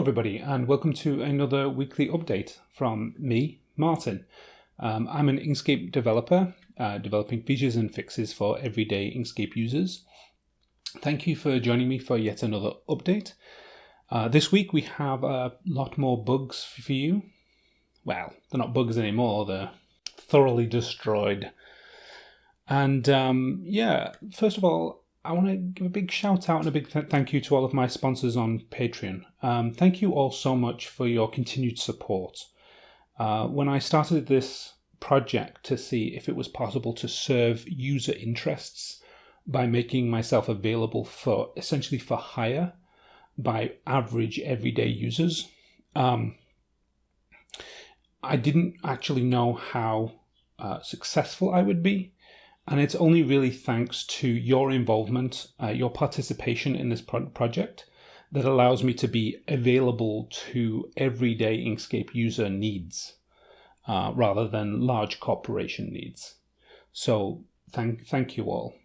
Hello, everybody, and welcome to another weekly update from me, Martin. Um, I'm an Inkscape developer, uh, developing features and fixes for everyday Inkscape users. Thank you for joining me for yet another update. Uh, this week we have a lot more bugs for you. Well, they're not bugs anymore, they're thoroughly destroyed. And um, yeah, first of all, I want to give a big shout out and a big th thank you to all of my sponsors on Patreon. Um, thank you all so much for your continued support. Uh, when I started this project to see if it was possible to serve user interests by making myself available for essentially for hire by average everyday users, um, I didn't actually know how uh, successful I would be. And it's only really thanks to your involvement, uh, your participation in this pro project that allows me to be available to everyday Inkscape user needs uh, rather than large corporation needs. So thank, thank you all.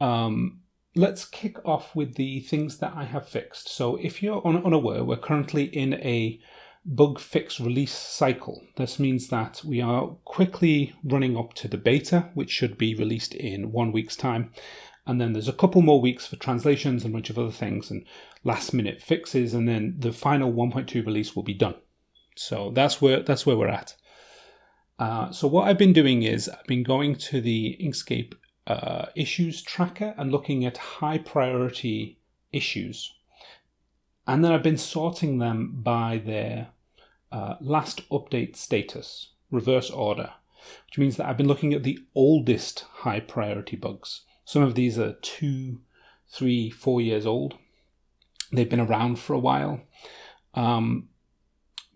Um, let's kick off with the things that I have fixed. So if you're unaware, we're currently in a bug fix release cycle. This means that we are quickly running up to the beta, which should be released in one week's time. And then there's a couple more weeks for translations and a bunch of other things and last minute fixes. And then the final 1.2 release will be done. So that's where, that's where we're at. Uh, so what I've been doing is I've been going to the Inkscape uh, issues tracker and looking at high priority issues and then I've been sorting them by their uh, last update status, reverse order, which means that I've been looking at the oldest high priority bugs. Some of these are two, three, four years old. They've been around for a while. Um,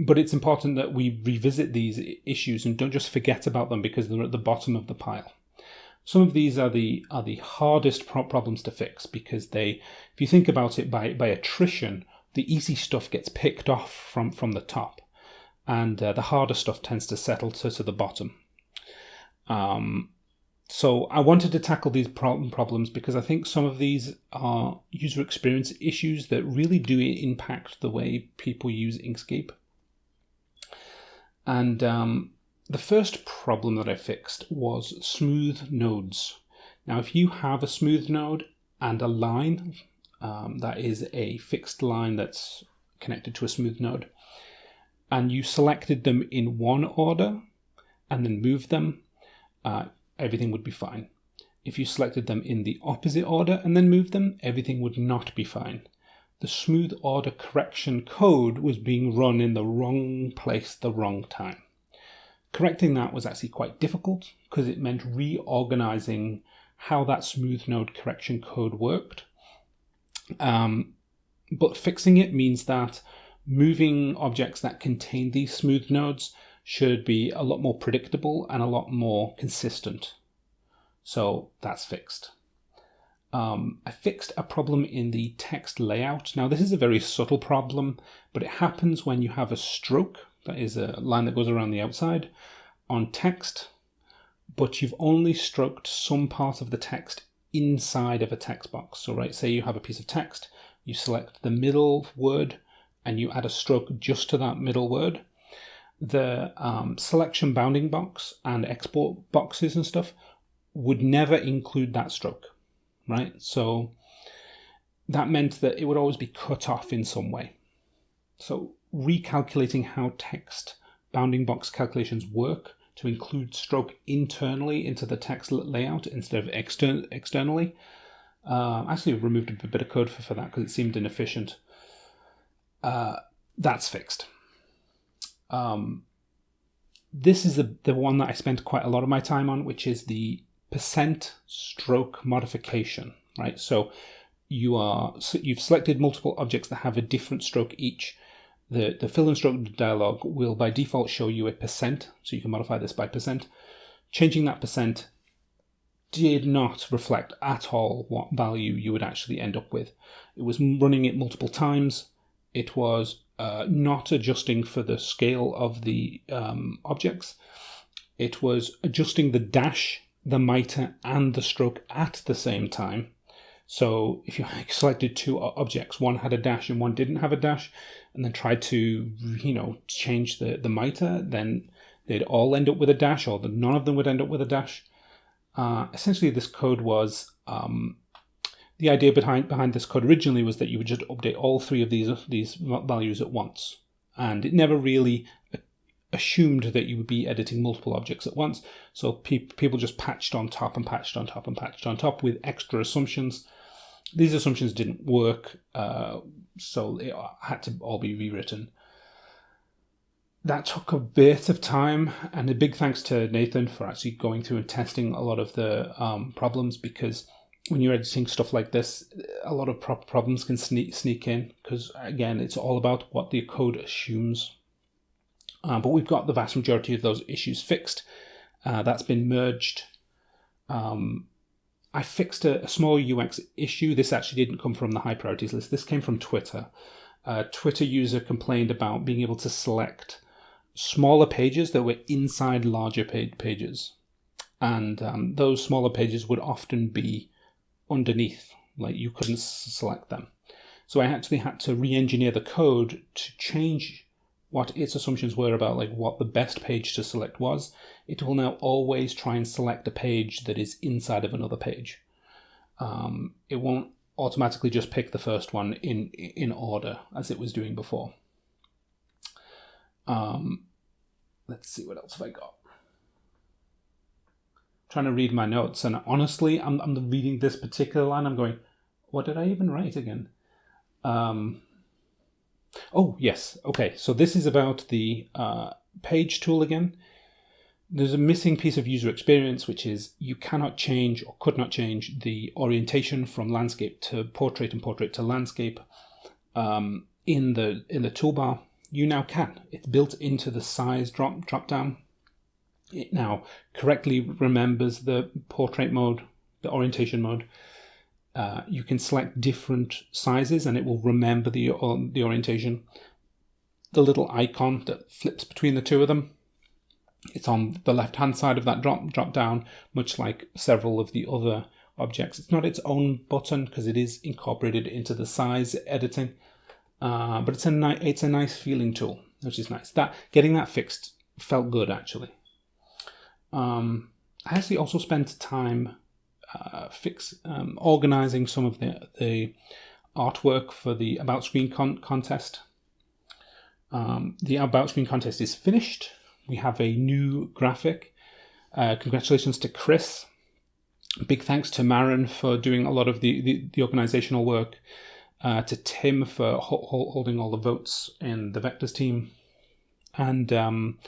but it's important that we revisit these issues and don't just forget about them because they're at the bottom of the pile. Some of these are the are the hardest pro problems to fix because they, if you think about it by by attrition, the easy stuff gets picked off from, from the top and uh, the harder stuff tends to settle to, to the bottom. Um, so I wanted to tackle these problem problems because I think some of these are user experience issues that really do impact the way people use Inkscape. And um, the first problem that I fixed was smooth nodes. Now, if you have a smooth node and a line um, that is a fixed line that's connected to a smooth node, and you selected them in one order and then moved them, uh, everything would be fine. If you selected them in the opposite order and then moved them, everything would not be fine. The smooth order correction code was being run in the wrong place the wrong time. Correcting that was actually quite difficult because it meant reorganizing how that smooth node correction code worked um, but fixing it means that moving objects that contain these smooth nodes should be a lot more predictable and a lot more consistent. So that's fixed. Um, I fixed a problem in the text layout. Now this is a very subtle problem, but it happens when you have a stroke, that is a line that goes around the outside, on text, but you've only stroked some part of the text inside of a text box. So right, say you have a piece of text, you select the middle word and you add a stroke just to that middle word. The um, selection bounding box and export boxes and stuff would never include that stroke, right? So that meant that it would always be cut off in some way. So recalculating how text bounding box calculations work to include stroke internally into the text layout instead of exter externally. Uh, actually removed a bit of code for, for that because it seemed inefficient. Uh, that's fixed. Um, this is the, the one that I spent quite a lot of my time on, which is the percent stroke modification, right? So you are you've selected multiple objects that have a different stroke each the, the fill and stroke dialog will by default show you a percent, so you can modify this by percent. Changing that percent did not reflect at all what value you would actually end up with. It was running it multiple times. It was uh, not adjusting for the scale of the um, objects. It was adjusting the dash, the mitre, and the stroke at the same time. So if you selected two objects, one had a dash and one didn't have a dash, and then tried to, you know, change the, the mitre, then they'd all end up with a dash, or the, none of them would end up with a dash. Uh, essentially, this code was um, the idea behind behind this code originally was that you would just update all three of these these values at once, and it never really assumed that you would be editing multiple objects at once. So pe people just patched on top and patched on top and patched on top with extra assumptions. These assumptions didn't work, uh, so it had to all be rewritten. That took a bit of time, and a big thanks to Nathan for actually going through and testing a lot of the um, problems because when you're editing stuff like this, a lot of problems can sneak sneak in because again, it's all about what the code assumes. Uh, but we've got the vast majority of those issues fixed. Uh, that's been merged. Um, I fixed a, a, small UX issue. This actually didn't come from the high priorities list. This came from Twitter. A Twitter user complained about being able to select smaller pages that were inside larger pages. And um, those smaller pages would often be underneath, like you couldn't select them. So I actually had to re-engineer the code to change what its assumptions were about like what the best page to select was. It will now always try and select a page that is inside of another page. Um, it won't automatically just pick the first one in in order as it was doing before. Um, let's see what else have I got trying to read my notes, and honestly, I'm, I'm reading this particular line. I'm going, what did I even write again? Um, oh, yes. Okay, so this is about the uh, page tool again. There's a missing piece of user experience, which is you cannot change or could not change the orientation from landscape to portrait and portrait to landscape um, in the in the toolbar. You now can. It's built into the size drop drop down it now correctly remembers the portrait mode, the orientation mode. Uh, you can select different sizes and it will remember the, uh, the orientation. The little icon that flips between the two of them, it's on the left hand side of that drop, drop down, much like several of the other objects. It's not its own button because it is incorporated into the size editing, uh, but it's a, it's a nice feeling tool, which is nice. That Getting that fixed felt good actually. Um, I actually also spent time uh, fix um, organizing some of the, the artwork for the About Screen con contest. Um, the About Screen contest is finished. We have a new graphic. Uh, congratulations to Chris. Big thanks to Maren for doing a lot of the, the, the organizational work. Uh, to Tim for ho holding all the votes in the Vectors team. And um,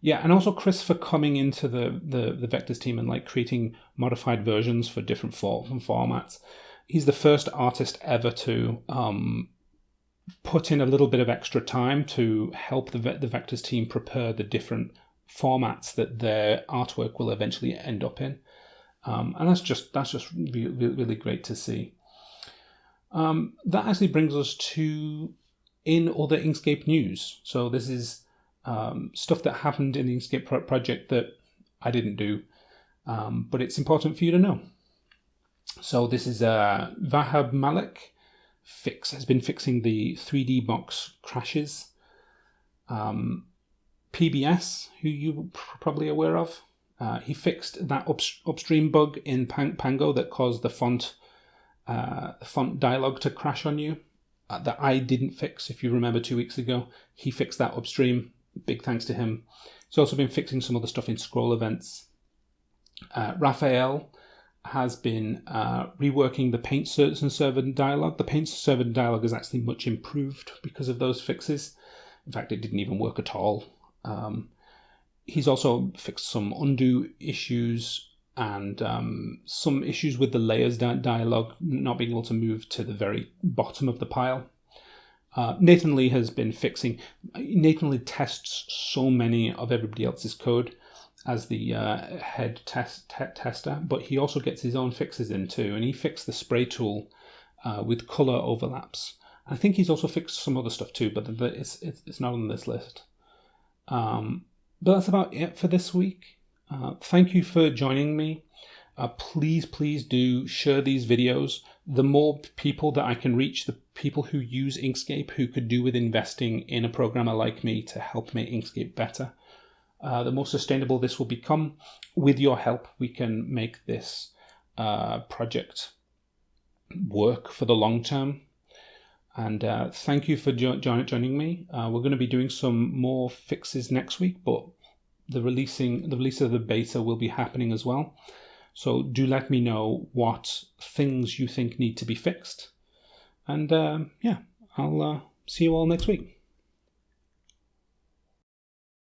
yeah, and also Chris for coming into the, the, the Vectors team and like creating modified versions for different form, formats. He's the first artist ever to um, put in a little bit of extra time to help the, the Vectors team prepare the different formats that their artwork will eventually end up in. Um, and that's just that's just really, really great to see. Um, that actually brings us to in other Inkscape news. So this is um, stuff that happened in the Inkscape pro project that I didn't do, um, but it's important for you to know. So this is uh, Vaibhav Malik fix has been fixing the 3D box crashes. Um, PBS, who you probably aware of, uh, he fixed that up upstream bug in Pango that caused the font uh, font dialog to crash on you. Uh, that I didn't fix, if you remember two weeks ago. He fixed that upstream big thanks to him. He's also been fixing some other stuff in scroll events. Uh, Raphael has been uh, reworking the paint certs and server dialog. The paint server dialog is actually much improved because of those fixes. In fact, it didn't even work at all. Um, he's also fixed some undo issues and um, some issues with the layers dialog not being able to move to the very bottom of the pile. Uh, Nathan Lee has been fixing. Nathan Lee tests so many of everybody else's code as the uh, head test te tester, but he also gets his own fixes in too. And he fixed the spray tool uh, with color overlaps. I think he's also fixed some other stuff too, but it's it's, it's not on this list. Um, but that's about it for this week. Uh, thank you for joining me. Uh, please, please do share these videos. The more people that I can reach, the people who use Inkscape who could do with investing in a programmer like me to help make Inkscape better, uh, the more sustainable this will become. With your help, we can make this uh, project work for the long term. And uh, thank you for jo joining me. Uh, we're going to be doing some more fixes next week, but the releasing the release of the beta will be happening as well. So do let me know what things you think need to be fixed. And um, yeah, I'll uh, see you all next week.